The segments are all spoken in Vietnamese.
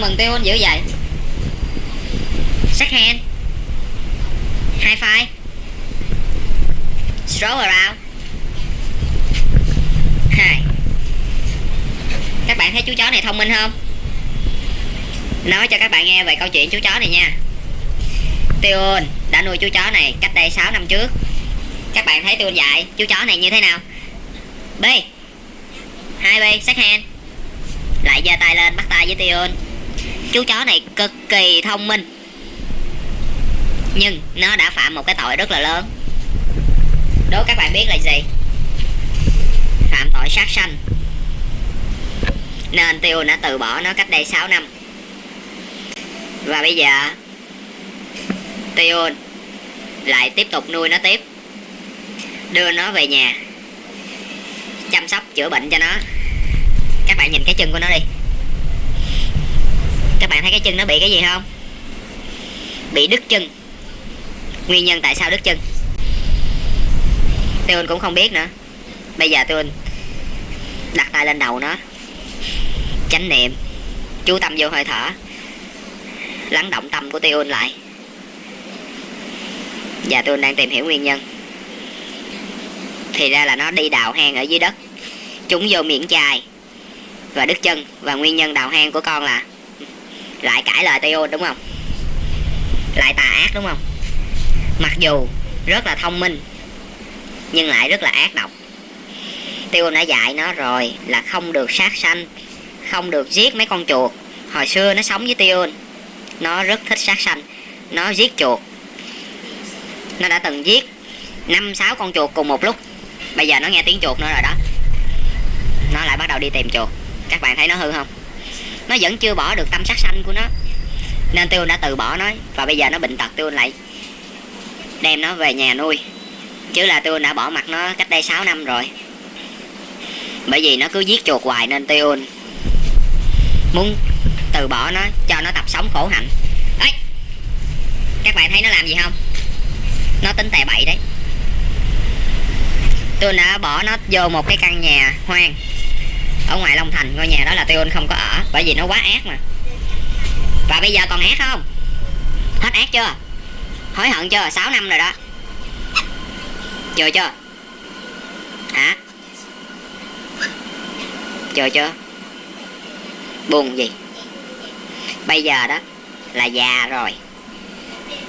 sao mừng tiêu dữ vậy? Second hand. High five. Stroll around hai. Các bạn thấy chú chó này thông minh không? Nói cho các bạn nghe về câu chuyện chú chó này nha. Tion đã nuôi chú chó này cách đây 6 năm trước. Các bạn thấy Tion dạy chú chó này như thế nào? B. Hai B, second hand. Lại giơ tay lên, bắt tay với Tion chú chó này cực kỳ thông minh. Nhưng nó đã phạm một cái tội rất là lớn. Đố các bạn biết là gì? Phạm tội sát sanh. Nên Tiêu đã từ bỏ nó cách đây 6 năm. Và bây giờ, Tiêu lại tiếp tục nuôi nó tiếp. Đưa nó về nhà. Chăm sóc chữa bệnh cho nó. Các bạn nhìn cái chân của nó đi bạn thấy cái chân nó bị cái gì không? Bị đứt chân. Nguyên nhân tại sao đứt chân? Tiêu cũng không biết nữa. Bây giờ tôi đặt tay lên đầu nó. Chánh niệm. Chú tâm vô hơi thở. Lắng động tâm của Tiêu lại. Và tôi đang tìm hiểu nguyên nhân. Thì ra là nó đi đào hang ở dưới đất. Chúng vô miệng chài và đứt chân. Và nguyên nhân đào hang của con là lại cãi lời Teo, đúng không? Lại tà ác, đúng không? Mặc dù rất là thông minh, nhưng lại rất là ác độc. Tiêu đã dạy nó rồi là không được sát sanh, không được giết mấy con chuột. Hồi xưa nó sống với Tiêu nó rất thích sát sanh, nó giết chuột. Nó đã từng giết năm, sáu con chuột cùng một lúc. Bây giờ nó nghe tiếng chuột nữa rồi đó. Nó lại bắt đầu đi tìm chuột. Các bạn thấy nó hư không? Nó vẫn chưa bỏ được tâm sát sanh của nó. Nên tiêu đã từ bỏ nó, và bây giờ nó bệnh tật tiêu lại đem nó về nhà nuôi. Chứ là tiêu đã bỏ mặt nó cách đây 6 năm rồi. Bởi vì nó cứ giết chuột hoài nên tiêu muốn từ bỏ nó, cho nó tập sống khổ hạnh. Ấy các bạn thấy nó làm gì không? Nó tính tè bậy đấy. Tôi đã bỏ nó vô một cái căn nhà hoang ở ngoài Long Thành, ngôi nhà đó là tiêu không có ở, bởi vì nó quá ác mà. Và bây giờ còn ác không? Hết ác chưa? Hối hận chưa? 6 năm rồi đó. Chưa chưa? Hả? Chưa chưa? Buồn gì? Bây giờ đó là già rồi.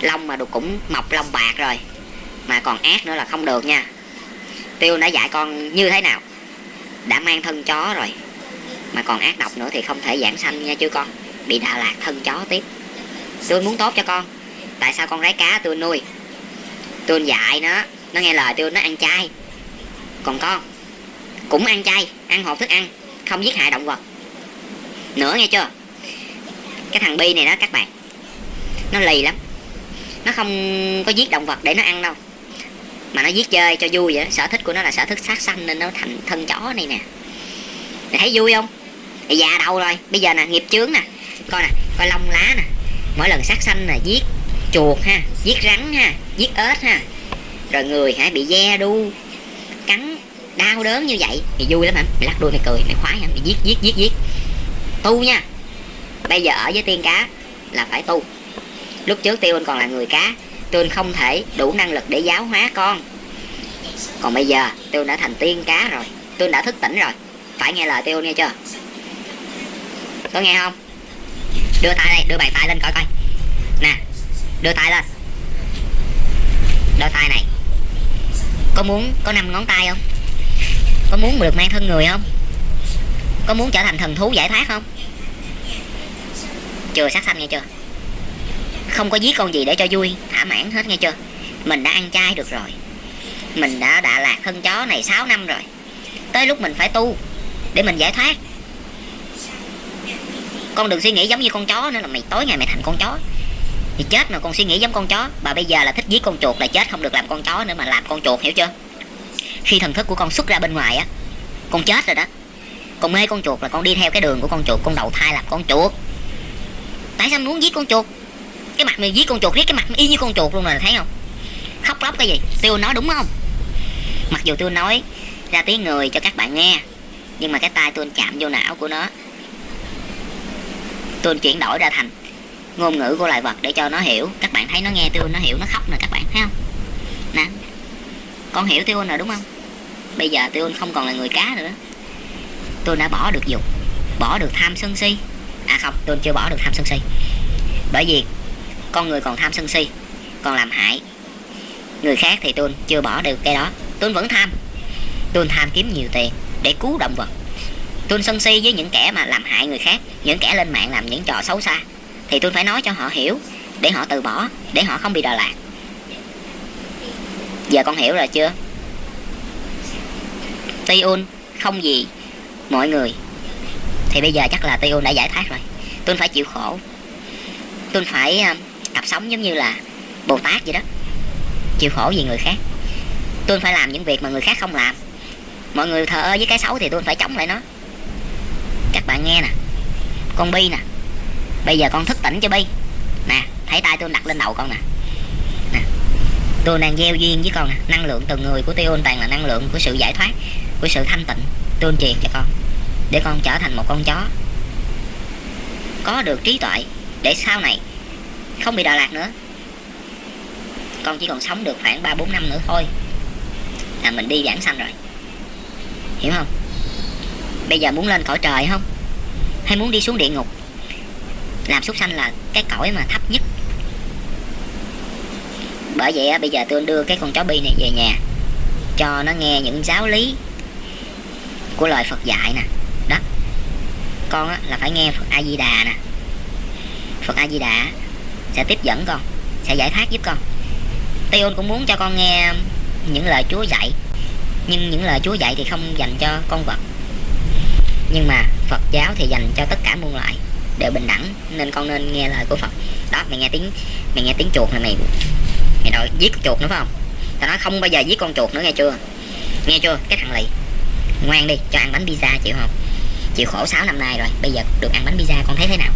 Lông mà được cũng mọc lông bạc rồi. Mà còn ác nữa là không được nha. Tiêu đã dạy con như thế nào? Đã mang thân chó rồi. Mà còn ác độc nữa thì không thể giảng sanh nha chứ con. Bị đà lạc thân chó tiếp. Tôi muốn tốt cho con. Tại sao con rái cá tôi nuôi? Tôi dạy nó. Nó nghe lời tôi nó ăn chay. Còn con, cũng ăn chay, ăn hộp thức ăn, không giết hại động vật. Nữa nghe chưa? Cái thằng bi này đó các bạn, nó lì lắm. Nó không có giết động vật để nó ăn đâu mà nó giết chơi cho vui vậy sở thích của nó là sở thích sát sanh nên nó thành thân chó này nè. Mày thấy vui không? Mày già đầu rồi. Bây giờ nè, nghiệp chướng nè. Coi nè, coi lông lá nè. Mỗi lần sát sanh là giết chuột ha giết rắn ha giết ếch ha. Rồi người hả, bị ve đu, cắn, đau đớn như vậy, thì vui lắm hả? Mày lắc đuôi, mày cười, mày khoái hả? Mày giết giết giết giết tu nha. Bây giờ ở với tiên cá là phải tu. Lúc trước tiêu anh còn là người cá tôi không thể đủ năng lực để giáo hóa con. Còn bây giờ tôi đã thành tiên cá rồi. Tôi đã thức tỉnh rồi. Phải nghe lời tôi nghe chưa? Có nghe không? Đưa tay đây, đưa bàn tay lên coi coi. Nè, đưa tay lên. Đôi tay này. Có muốn có năm ngón tay không? Có muốn được mang thân người không? Có muốn trở thành thần thú giải thoát không? Chưa sát sanh nghe chưa? Không có giết con gì để cho vui. Thỏa mãn hết nghe chưa? Mình đã ăn chay được rồi. Mình đã đã lạc thân chó này 6 năm rồi. Tới lúc mình phải tu để mình giải thoát. Con đừng suy nghĩ giống như con chó nữa là mày tối ngày mày thành con chó. Thì chết mà con suy nghĩ giống con chó. Và bây giờ là thích giết con chuột là chết không được làm con chó nữa mà làm con chuột, hiểu chưa? Khi thần thức của con xuất ra bên ngoài á, con chết rồi đó. Con mê con chuột là con đi theo cái đường của con chuột, con đầu thai làm con chuột. Tại sao muốn giết con chuột? Cái mặt mày giết con chuột, riết cái mặt y như con chuột luôn rồi, thấy không? Khóc lóc cái gì? Tiêu nói đúng không? Mặc dù tôi nói ra tiếng người cho các bạn nghe, nhưng mà cái tay tôi chạm vô não của nó tôi chuyển đổi ra thành ngôn ngữ của loài vật để cho nó hiểu. Các bạn thấy nó nghe tôi nó hiểu, nó khóc nè các bạn, thấy không? Nè, con hiểu tôi rồi đúng không? Bây giờ tôi không còn là người cá nữa. Tôi đã bỏ được dục, bỏ được tham sân si. À không tôi chưa bỏ được tham sân si. Bởi vì con người còn tham sân si, còn làm hại. Người khác thì tôi chưa bỏ được cái đó. Tôi vẫn tham. Tôi tham kiếm nhiều tiền để cứu động vật. Tôi sân si với những kẻ mà làm hại người khác, những kẻ lên mạng làm những trò xấu xa, thì tôi phải nói cho họ hiểu để họ từ bỏ, để họ không bị đà lạc. Giờ con hiểu rồi chưa? Tiun không gì mọi người. Thì bây giờ chắc là Tiun đã giải thoát rồi. Tôi phải chịu khổ. Tôi phải à, tập sống giống như là Bồ Tát vậy đó. Chịu khổ vì người khác. Tôi phải làm những việc mà người khác không làm. Mọi người thờ ơ với cái xấu thì tôi phải chống lại nó. Các bạn nghe nè. Con bi nè. Bây giờ con thức tỉnh cho bi. Nè, thấy tay tôi đặt lên đầu con nè. Nè, tôi đang gieo duyên với con nè. Năng lượng từ người của tiêu toàn là năng lượng của sự giải thoát, của sự thanh tịnh tôi truyền cho con. Để con trở thành một con chó. Có được trí tuệ để sau này không bị đà lạt nữa. Con chỉ còn sống được khoảng ba bốn năm nữa thôi. Là mình đi giảng sanh rồi. Hiểu không? Bây giờ muốn lên cõi trời không? Hay muốn đi xuống địa ngục? Làm súc sanh là cái cõi mà thấp nhất. Bởi vậy bây giờ tôi đưa cái con chó bi này về nhà cho nó nghe những giáo lý của lời Phật dạy nè. Đó. Con á, là phải nghe Phật A Di Đà nè. Phật A Di Đà sẽ tiếp dẫn con, sẽ giải thoát giúp con. Tion cũng muốn cho con nghe những lời Chúa dạy, nhưng những lời Chúa dạy thì không dành cho con vật. Nhưng mà Phật giáo thì dành cho tất cả muôn loài, đều bình đẳng, nên con nên nghe lời của Phật. Đó, mày nghe tiếng, mày nghe tiếng chuột này mày mày đòi giết con chuột nữa, phải không? Tao nói không bao giờ giết con chuột nữa, nghe chưa? Nghe chưa? Cái thằng lì ngoan đi, cho ăn bánh pizza, chịu không? Chịu khổ 6 năm nay rồi, bây giờ được ăn bánh pizza, con thấy thế nào?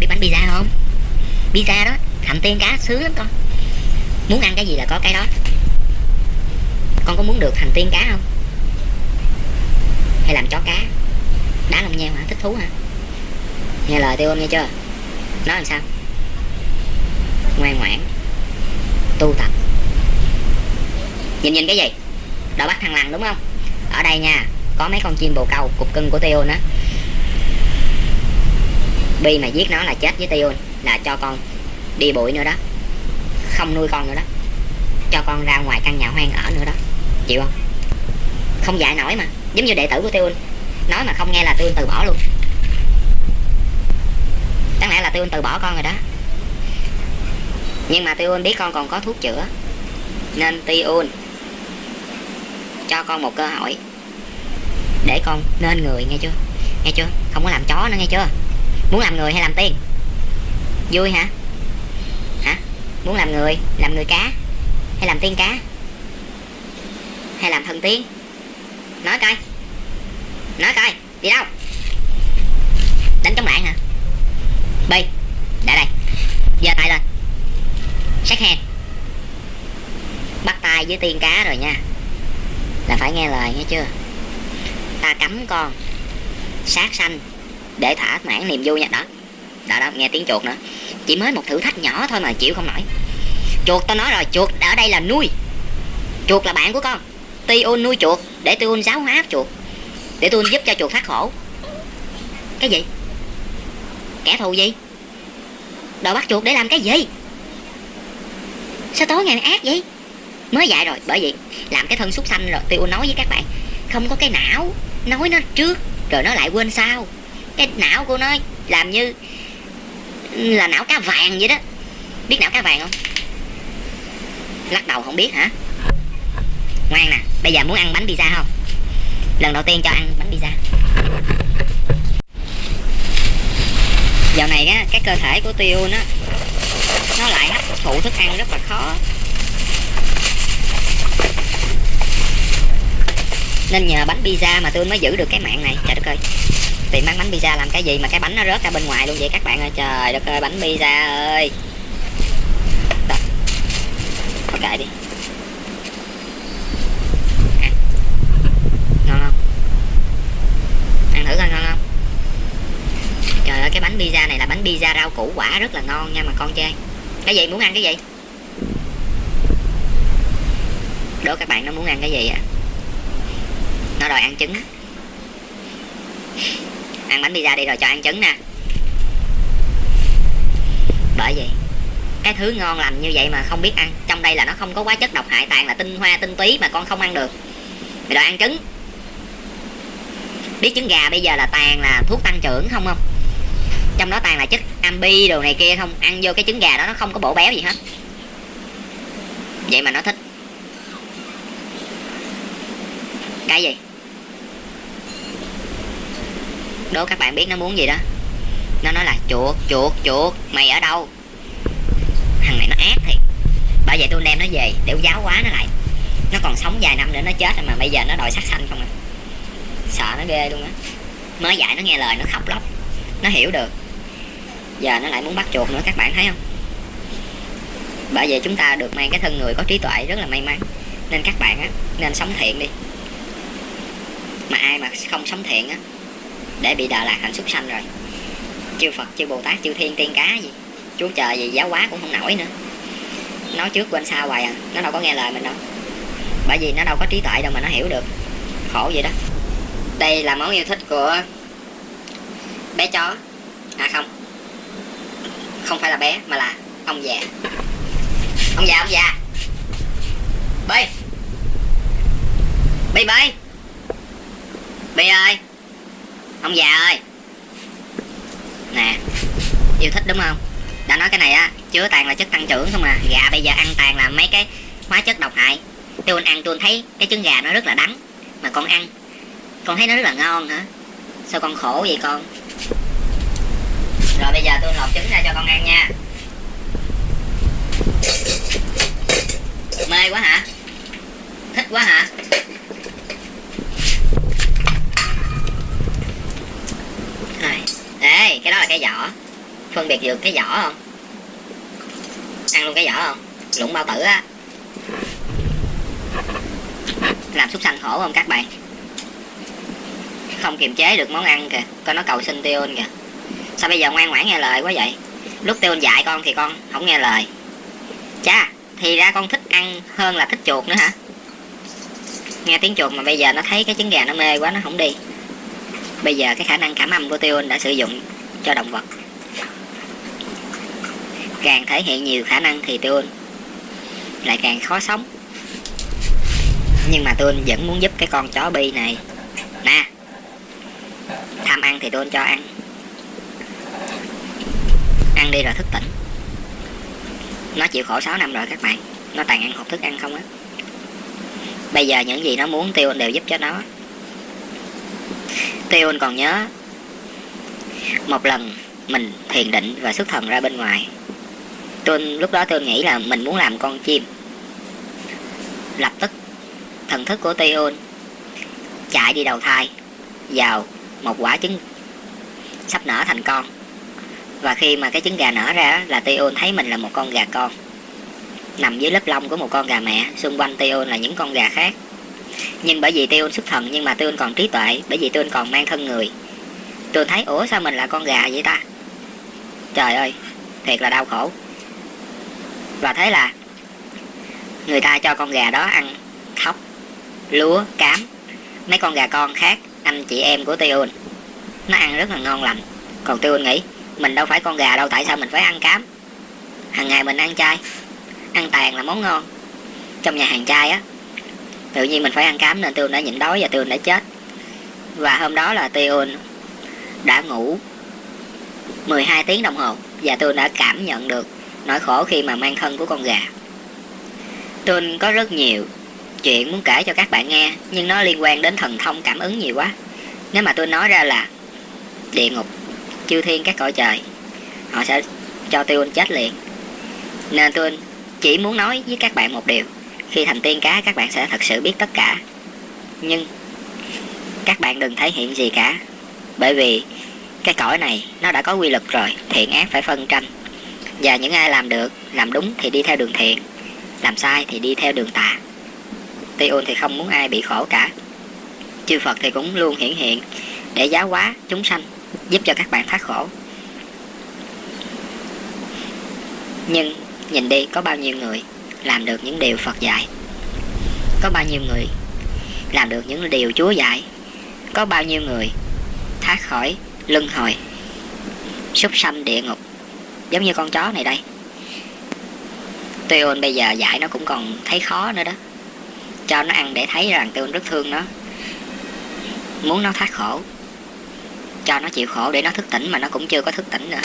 Biết bánh pizza không? Pizza đó, hầm tiên cá sướng lắm con. Muốn ăn cái gì là có cái đó. Con có muốn được thành tiên cá không? Hay làm chó cá? Đá lông nheo hả? Thích thú hả? Nghe lời tiêu nghe chưa? Nói làm sao? Ngoan ngoãn. Tu tập. Nhìn nhìn cái gì? Đã bắt thằng lằn đúng không? Ở đây nha, có mấy con chim bồ câu cục cưng của tiêu á bi mà giết nó là chết với tiêu là cho con đi bụi nữa đó. Không nuôi con nữa đó. Cho con ra ngoài căn nhà hoang ở nữa đó. Chịu không? Không dạy nổi mà. Giống như đệ tử của tiêu nói mà không nghe là tiêu từ bỏ luôn. Chẳng lẽ là tiêu từ bỏ con rồi đó? Nhưng mà tiêu biết con còn có thuốc chữa. Nên tiêu cho con một cơ hội để con nên người, nghe chưa? Nghe chưa? Không có làm chó nữa, nghe chưa? Muốn làm người hay làm tiên vui hả? Hả? Muốn làm người làm người cá hay làm tiên cá? Hay làm thần tiên? Nói coi. Nói coi, đi đâu? Đánh chống lại hả? Bi đã đây. Giơ tay lên. Sát hand. Bắt tay với tiên cá rồi nha. Là phải nghe lời nghe chưa? Ta cấm con. Sát sanh để thỏa mãn niềm vui nha. Đó. Đó đó, nghe tiếng chuột nữa. Chỉ mới một thử thách nhỏ thôi mà chịu không nổi. Chuột tao nói rồi, chuột, ở đây là nuôi. Chuột là bạn của con. Tion nuôi chuột để Tion giáo hóa chuột, để tôi giúp cho chuột thoát khổ. Cái gì? Kẻ thù gì? Đòi bắt chuột để làm cái gì? Sao tối ngày ác vậy? Mới dạy rồi, bởi vì làm cái thân xúc xanh rồi tôi nói với các bạn, không có cái não, nói nó trước, rồi nó lại quên sau cái não của nó làm như là não cá vàng vậy đó. Biết não cá vàng không? Lắc đầu không biết hả? Ngoan nè, bây giờ muốn ăn bánh pizza không? Lần đầu tiên cho ăn bánh pizza. Dạo này á, cái cơ thể của tiêu nó nó lại hấp thụ thức ăn rất là khó. Nên nhờ bánh pizza mà tôi mới giữ được cái mạng này. Trời đất ơi pizza làm cái gì mà cái bánh nó rớt ra bên ngoài luôn vậy các bạn ơi. Trời đất ơi, bánh pizza ơi. Đó. kệ đi. Ăn. Ngon không? Ăn thử coi ngon không? Trời ơi, cái bánh pizza này là bánh pizza rau củ quả rất là ngon nha mà con chơi Cái gì? Muốn ăn cái gì? Đố các bạn nó muốn ăn cái gì à Nó đòi ăn trứng bánh pizza đi rồi cho ăn trứng nè. Bởi vì cái thứ ngon lành như vậy mà không biết ăn, trong đây là nó không có quá chất độc hại tàn là tinh hoa, tinh túy mà con không ăn được. Mày đòi ăn trứng. Biết trứng gà bây giờ là tàn là thuốc tăng trưởng không không? Trong đó tàn là chất ambi đồ này kia không? Ăn vô cái trứng gà đó nó không có bổ béo gì hết. Vậy mà nó thích. Cái gì? Đố các bạn biết nó muốn gì đó. Nó nói là, chuột chuột chuột, mày ở đâu? Thằng này nó ác thiệt. Bởi vậy tôi đem nó về, để giáo quá nó lại. Nó còn sống vài năm nữa, nó chết mà bây giờ nó đòi sát sanh không à. Sợ nó ghê luôn á. Mới dạy nó nghe lời, nó khóc lóc. Nó hiểu được. Giờ nó lại muốn bắt chuột nữa, các bạn thấy không? Bởi vậy chúng ta được mang cái thân người có trí tuệ rất là may mắn. Nên các bạn á, nên sống thiện đi. Mà ai mà không sống thiện á để bị đọa lạc thành súc sanh rồi. Chư phật, chư bồ tát, chư thiên, tiên cá gì, chúa trời gì, giáo hóa cũng không nổi nữa. Nói trước quên sau hoài à nó đâu có nghe lời mình đâu. Bởi vì nó đâu có trí tuệ đâu mà nó hiểu được. Khổ vậy đó. Đây là món yêu thích của bé chó. À không. Không phải là bé, mà là ông già. Ông già ông già. Bi bi bi bi ơi ông già ơi. Nè, yêu thích đúng không? Đã nói cái này á, chứa tàn là chất tăng trưởng không à. Gà bây giờ ăn tàn là mấy cái hóa chất độc hại. Tôi ăn tôi thấy cái trứng gà nó rất là đắng, mà con ăn, con thấy nó rất là ngon hả? Sao con khổ vậy con? Rồi bây giờ tôi lột trứng ra cho con ăn nha. Mê quá hả? Thích quá hả rồi ê cái vỏ phân biệt được cái vỏ không? Ăn luôn cái vỏ không? Lụng bao tử á. Làm súc sanh khổ không các bạn? Không kiềm chế được món ăn kìa. Con nó cầu xin tiêu kìa. Sao bây giờ ngoan ngoãn nghe lời quá vậy? Lúc tiêu dạy con thì con không nghe lời. Cha thì ra con thích ăn hơn là thích chuột nữa hả? Nghe tiếng chuột mà bây giờ nó thấy cái trứng gà nó mê quá, nó không đi. Bây giờ cái khả năng cảm âm của tiêu đã sử dụng cho động vật. Càng thể hiện nhiều khả năng thì tôi lại càng khó sống. Nhưng mà tôi vẫn muốn giúp cái con chó bi này. Nè, tham ăn thì tôi cho ăn. Ăn đi rồi thức tỉnh. Nó chịu khổ 6 năm rồi các bạn. Nó tàn ăn hộp thức ăn không á. Bây giờ những gì nó muốn tiêu đều giúp cho nó. Tiêu còn nhớ một lần, mình thiền định và xuất thần ra bên ngoài. Tôi, lúc đó tôi nghĩ là mình muốn làm con chim. Lập tức, thần thức của Teon chạy đi đầu thai, vào một quả trứng sắp nở thành con. Và khi mà cái trứng gà nở ra là Teon thấy mình là một con gà con. Nằm dưới lớp lông của một con gà mẹ, xung quanh Teon là những con gà khác. Nhưng bởi vì Teon xuất thần, nhưng mà Teon còn trí tuệ, bởi vì Teon còn mang thân người tôi thấy, ủa sao mình là con gà vậy ta? Trời ơi, thiệt là đau khổ. Và thế là, người ta cho con gà đó ăn thóc, lúa, cám. Mấy con gà con khác, anh chị em của Tiun nó ăn rất là ngon lành. Còn Tiun nghĩ, mình đâu phải con gà đâu, tại sao mình phải ăn cám? Hàng ngày mình ăn chay, ăn tàn là món ngon. Trong nhà hàng chay á, tự nhiên mình phải ăn cám nên Tiun đã nhịn đói và Tiun đã chết. Và hôm đó là Tiun đã ngủ 12 tiếng đồng hồ và tôi đã cảm nhận được nỗi khổ khi mà mang thân của con gà. Tôi có rất nhiều chuyện muốn kể cho các bạn nghe, nhưng nó liên quan đến thần thông cảm ứng nhiều quá. Nếu mà tôi nói ra là địa ngục, chư thiên các cõi trời, họ sẽ cho tôi chết liền. Nên tôi chỉ muốn nói với các bạn một điều, khi thành tiên cá các bạn sẽ thật sự biết tất cả. Nhưng các bạn đừng thể hiện gì cả bởi vì cái cõi này nó đã có quy luật rồi, thiện ác phải phân tranh. Và những ai làm được, làm đúng thì đi theo đường thiện, làm sai thì đi theo đường tà. Tiôn thì không muốn ai bị khổ cả. Chư Phật thì cũng luôn hiển hiện để giáo hóa chúng sanh, giúp cho các bạn thoát khổ. Nhưng nhìn đi, có bao nhiêu người làm được những điều Phật dạy? Có bao nhiêu người làm được những điều Chúa dạy? Có bao nhiêu người thoát khỏi, luân hồi. Súc sanh địa ngục. Giống như con chó này đây. Tuyôn bây giờ dạy nó cũng còn thấy khó nữa đó. Cho nó ăn để thấy rằng Tuyôn rất thương nó. Muốn nó thoát khổ. Cho nó chịu khổ để nó thức tỉnh mà nó cũng chưa có thức tỉnh nữa.